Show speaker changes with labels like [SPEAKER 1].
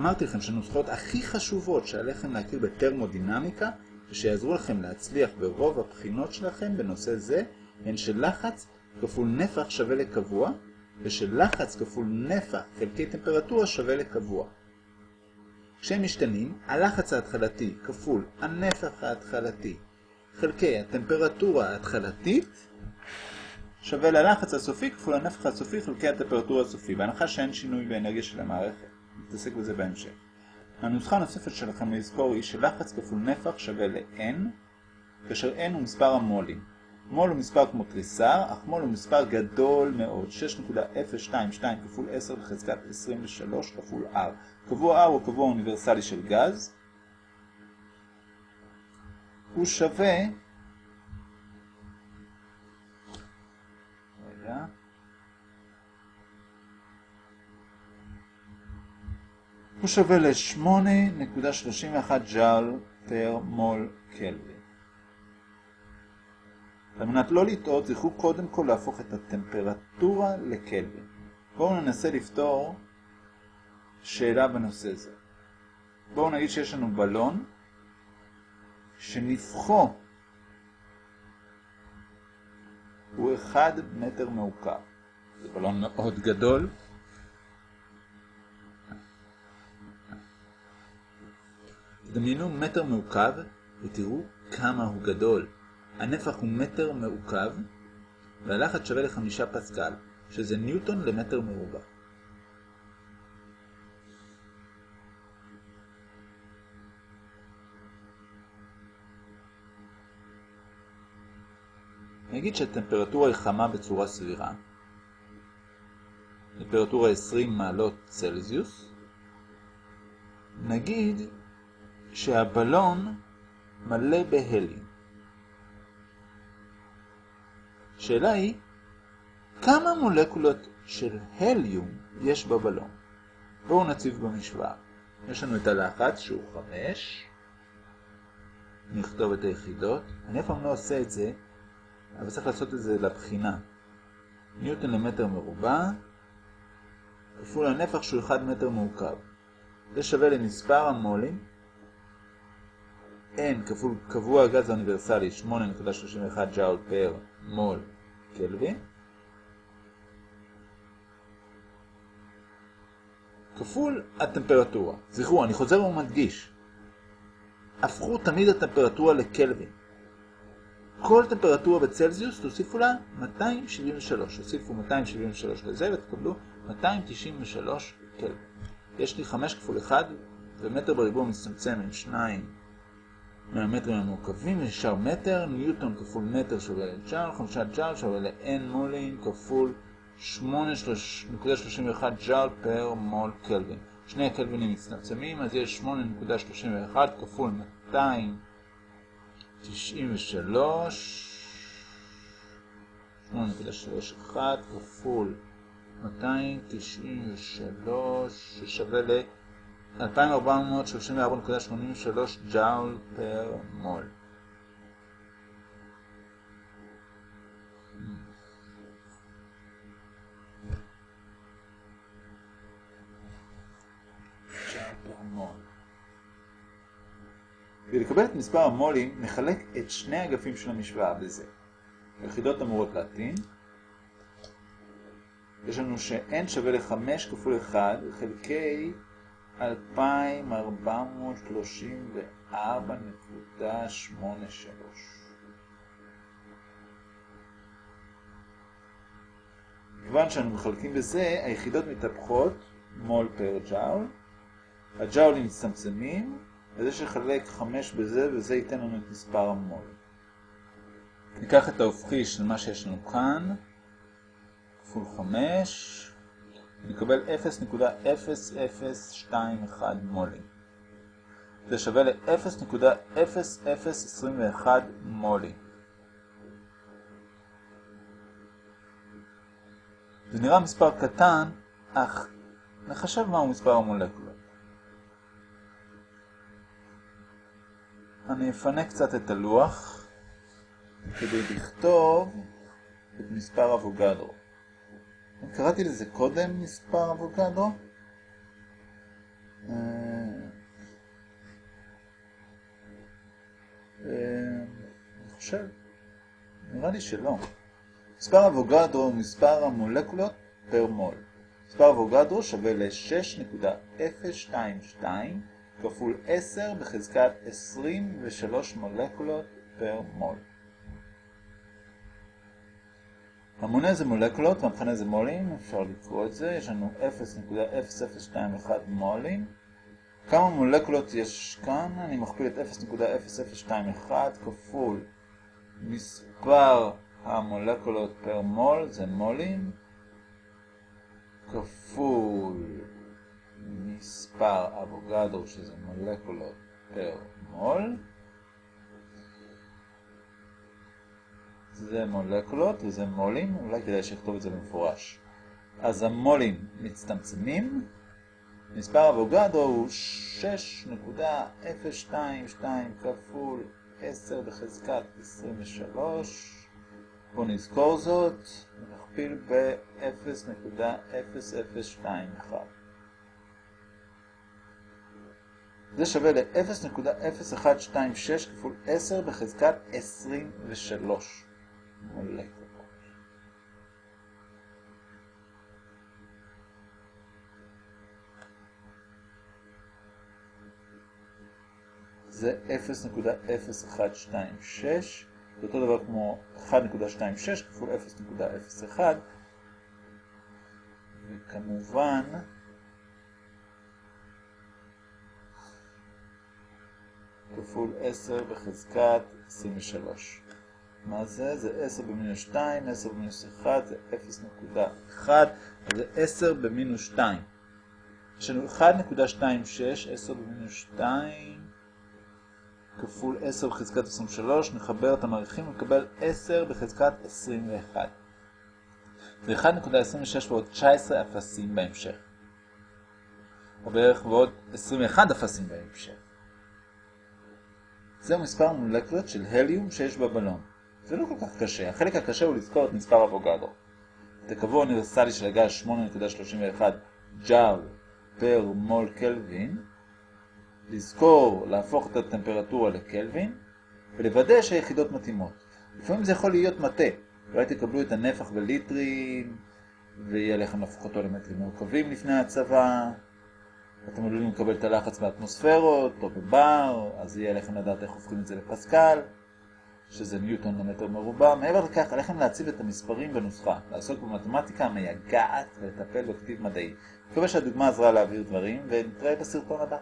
[SPEAKER 1] אמרתי לכם שהנוסחאות הכי חשובות שעליכם להכיר בטרמודינמיקה ושיעזרו לכם להצליח ברוב הבחינות שלכם בנושא זה הן של לחץ כפול נפח שווה לקבוע ושל לחץ כפול נפח חלקי טמפרטורה שווה לקבוע. כשהם משתנים, הלחץ ההתחלתי כפול הנפח ההתחלתי חלקי הטמפרטורה ההתחלתית שווה ללחץ הסופי כפול הנפח הסופי חלקי הטמפרטורה הסופי, בהנחה שאין שינוי באנרגיה של המערכת. נתעסק בזה בהמשך. הנוסחה הנוספת שלכם לזכור היא שלחץ כפול נפח שווה ל-N, כאשר N הוא מספר המולים. מול הוא מספר כמו תריסר, אך מול הוא מספר גדול מאוד, 6.022 כפול 10 לחזקת 23 כפול R. קבוע R הוא קבוע אוניברסלי של גז. הוא שווה... הוא שווה ל-8.31 ג'ל פר מול קלווין. על מנת לא לטעות, זכרו קודם כל להפוך את הטמפרטורה לקלווין. בואו ננסה לפתור שאלה בנושא זה. בואו נגיד שיש לנו בלון שנפחו הוא 1 מטר מעוקב. זה בלון מאוד גדול. דמיינו מטר מעוקב ותראו כמה הוא גדול. הנפח הוא מטר מעוקב והלחץ שווה לחמישה פסקל, שזה ניוטון למטר מרובע. נגיד שהטמפרטורה היא חמה בצורה סבירה. טמפרטורה 20 מעלות צלזיוס. נגיד שהבלון מלא בהליום. השאלה היא, כמה מולקולות של הליום יש בבלון? בואו נציב במשוואה. יש לנו את הלחץ שהוא 5. נכתוב את היחידות. אני אף פעם לא עושה את זה, אבל צריך לעשות את זה לבחינה. ניוטון למטר מרובע, כפול הנפח שהוא 1 מטר מעוקב. זה שווה למספר המולים N כפול קבוע הגז האוניברסלי 8.31 ג'אול פר מול קלווין כפול הטמפרטורה. זכרו, אני חוזר ומדגיש. הפכו תמיד הטמפרטורה לקלווין. כל טמפרטורה בצלזיוס תוסיפו לה 273. תוסיפו 273 לזה ותקבלו 293 קלווין. יש לי 5 כפול 1 ומטר בריבוע מצטמצם עם 2 מהמטרים המורכבים נשאר מטר, ניוטון כפול מטר שווה לג'אול, חמישה ג'אול שווה ל-N מולין כפול 8.31 ג'אול פר מול קלווין. שני הקלווינים מצטמצמים, אז יש 8.31 כפול 293, 8.31 כפול 293, ששווה ל... 2434.83 ג'אול פר מול. כדי לקבל את מספר המולים, נחלק את שני האגפים של המשוואה בזה. היחידות אמורות להתאים. יש לנו ש-n שווה ל-5 כפול 1 חלקי 2,434.83. כיוון שאנו מחלקים בזה, היחידות מתהפכות מול פר ג'אול. הג'אולים מצטמצמים, וזה שחלק 5 בזה, וזה ייתן לנו את מספר המול. ניקח את ההופכי של מה שיש לנו כאן, כפול 5, נקבל 0.0021 מולים. זה שווה ל-0.0021 מולים. זה נראה מספר קטן, אך נחשב מהו מספר המולקולות. אני אפנה קצת את הלוח כדי לכתוב את מספר אבוגדרו. קראתי לזה קודם מספר אבוקדו. לא? אה, אה, אני חושב, נראה לי שלא. מספר אבוגדרו הוא מספר המולקולות פר מול. מספר אבוגדרו שווה ל-6.022 כפול 10 בחזקת 23 מולקולות פר מול. המונה זה מולקולות והמכנה זה מולים, אפשר לקרוא את זה, יש לנו 0.0021 מולים. כמה מולקולות יש כאן? אני מכפיל את 0.0021 כפול מספר המולקולות פר מול, זה מולים, כפול מספר אבוגדרו, שזה מולקולות פר מול. זה מולקולות וזה מולים, אולי כדאי שיכתוב את זה במפורש. אז המולים מצטמצמים, מספר אבוגדרו הוא 6.022 כפול 10 בחזקת 23. בואו נזכור זאת, נכפיל ב-0.0021. זה שווה ל-0.0126 כפול 10 בחזקת 23 זה 0.0126, זה אותו דבר כמו 1.26 כפול 0.01, וכמובן כפול 10 בחזקת 23. מה זה? זה 10 במינוס 2, 10 במינוס 1 זה 0.1, זה 10 במינוס 2. יש לנו 1.26, 10 במינוס 2, כפול 10 בחזקת 23, נחבר את המעריכים ונקבל 10 בחזקת 21. זה 1.26 ועוד 19 אפסים בהמשך. או בערך ועוד 21 אפסים בהמשך. זהו מספר מולקולות של הליום שיש בבלון. זה לא כל כך קשה. החלק הקשה הוא לזכור את מספר אבוגדרו. את הקבוע האוניברסלי של הגז 8.31 ג'אול פר מול קלווין, לזכור להפוך את הטמפרטורה לקלווין, ולוודא שהיחידות מתאימות. לפעמים זה יכול להיות מטה. אולי תקבלו את הנפח בליטרים, ויהיה לכם להפוך אותו למטרים מורכבים לפני הצבא. אתם עלולים לקבל את הלחץ באטמוספרות או בבר, אז יהיה לכם לדעת איך הופכים את זה לפסקל, שזה ניוטון למטר מרובע. מעבר לכך, עליכם להציב את המספרים בנוסחה, לעסוק במתמטיקה המייגעת ולטפל בכתיב מדעי. מקווה שהדוגמה עזרה להעביר דברים, ונתראה בסרטון הבא.